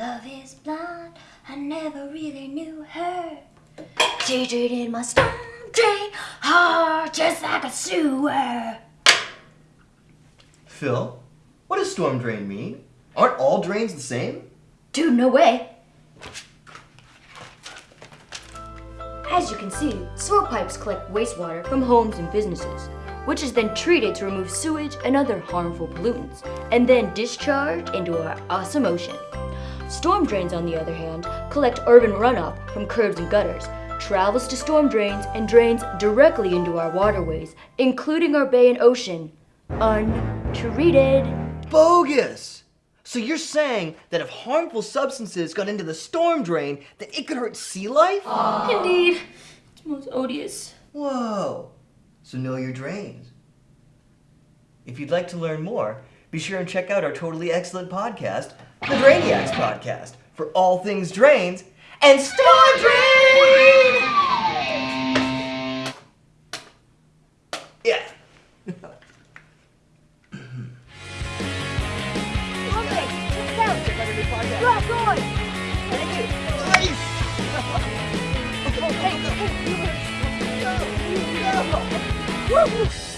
love is blind. I never really knew her. She treated my storm drain hard just like a sewer. Phil, what does storm drain mean? Aren't all drains the same? Dude, no way. As you can see, sewer pipes collect wastewater from homes and businesses, which is then treated to remove sewage and other harmful pollutants, and then discharged into our awesome ocean. Storm drains, on the other hand, collect urban runoff from curbs and gutters, travels to storm drains, and drains directly into our waterways, including our bay and ocean. Untreated. Bogus! So you're saying that if harmful substances got into the storm drain, that it could hurt sea life? Ah. Indeed. It's most odious. Whoa. So know your drains. If you'd like to learn more, be sure and check out our totally excellent podcast, the Drainiacs Podcast, for all things drains and storm drain! Yeah. Woo!